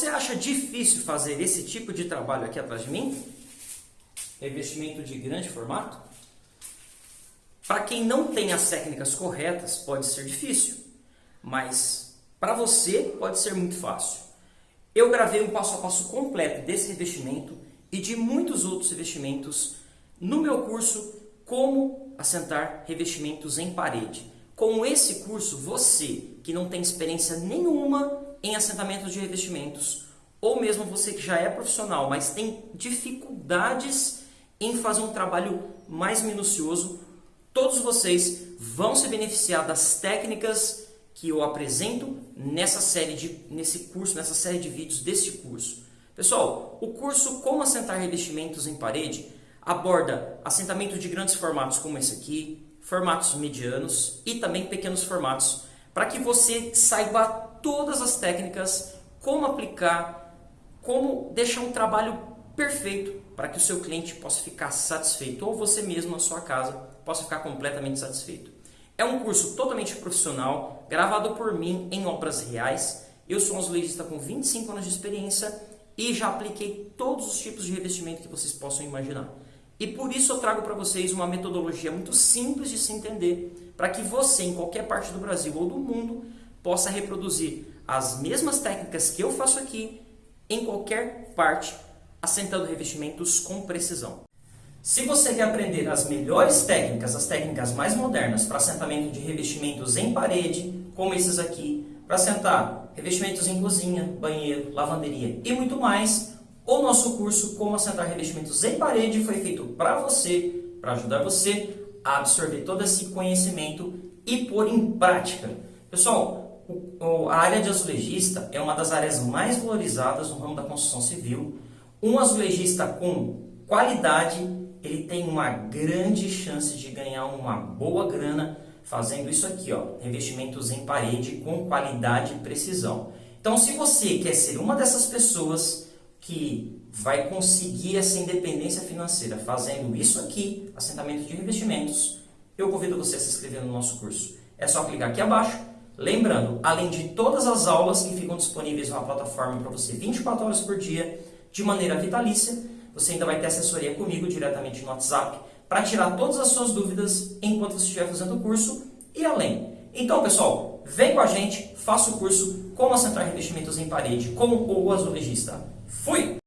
você acha difícil fazer esse tipo de trabalho aqui atrás de mim? Revestimento de grande formato? Para quem não tem as técnicas corretas, pode ser difícil, mas para você pode ser muito fácil. Eu gravei um passo a passo completo desse revestimento e de muitos outros revestimentos no meu curso Como assentar revestimentos em parede. Com esse curso, você que não tem experiência nenhuma em assentamento de revestimentos, ou mesmo você que já é profissional, mas tem dificuldades em fazer um trabalho mais minucioso, todos vocês vão se beneficiar das técnicas que eu apresento nessa série de, nesse curso, nessa série de vídeos deste curso. Pessoal, o curso Como Assentar Revestimentos em Parede aborda assentamento de grandes formatos como esse aqui, formatos medianos e também pequenos formatos, para que você saiba todas as técnicas, como aplicar, como deixar um trabalho perfeito para que o seu cliente possa ficar satisfeito ou você mesmo na sua casa possa ficar completamente satisfeito. É um curso totalmente profissional, gravado por mim em obras reais. Eu sou um azulejista com 25 anos de experiência e já apliquei todos os tipos de revestimento que vocês possam imaginar. E por isso eu trago para vocês uma metodologia muito simples de se entender, para que você, em qualquer parte do Brasil ou do mundo, possa reproduzir as mesmas técnicas que eu faço aqui, em qualquer parte, assentando revestimentos com precisão. Se você quer aprender as melhores técnicas, as técnicas mais modernas para assentamento de revestimentos em parede, como esses aqui, para assentar revestimentos em cozinha, banheiro, lavanderia e muito mais, o nosso curso Como Assentar Revestimentos em Parede foi feito para você, para ajudar você a absorver todo esse conhecimento e pôr em prática. Pessoal, a área de azulejista é uma das áreas mais valorizadas no ramo da construção civil. Um azulejista com qualidade, ele tem uma grande chance de ganhar uma boa grana fazendo isso aqui, ó, revestimentos em parede com qualidade e precisão. Então, se você quer ser uma dessas pessoas que vai conseguir essa independência financeira fazendo isso aqui, assentamento de investimentos, eu convido você a se inscrever no nosso curso. É só clicar aqui abaixo. Lembrando, além de todas as aulas que ficam disponíveis na plataforma para você 24 horas por dia, de maneira vitalícia, você ainda vai ter assessoria comigo diretamente no WhatsApp para tirar todas as suas dúvidas enquanto você estiver fazendo o curso e além. Então, pessoal, vem com a gente, faça o curso Como Assentar Revestimentos em Parede com o azulejista. Fui!